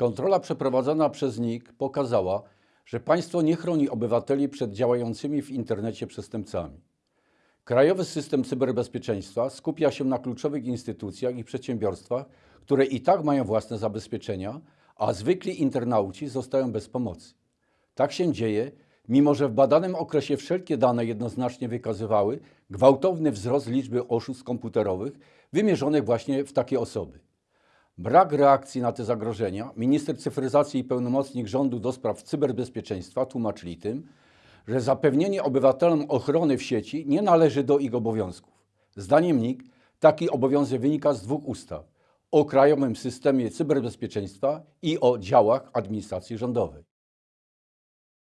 Kontrola przeprowadzona przez NIK pokazała, że państwo nie chroni obywateli przed działającymi w internecie przestępcami. Krajowy system cyberbezpieczeństwa skupia się na kluczowych instytucjach i przedsiębiorstwach, które i tak mają własne zabezpieczenia, a zwykli internauci zostają bez pomocy. Tak się dzieje, mimo że w badanym okresie wszelkie dane jednoznacznie wykazywały gwałtowny wzrost liczby oszustw komputerowych wymierzonych właśnie w takie osoby. Brak reakcji na te zagrożenia minister cyfryzacji i pełnomocnik rządu do spraw cyberbezpieczeństwa tłumaczyli tym, że zapewnienie obywatelom ochrony w sieci nie należy do ich obowiązków. Zdaniem NIK taki obowiązek wynika z dwóch ustaw: o Krajowym Systemie Cyberbezpieczeństwa i o działach administracji rządowej.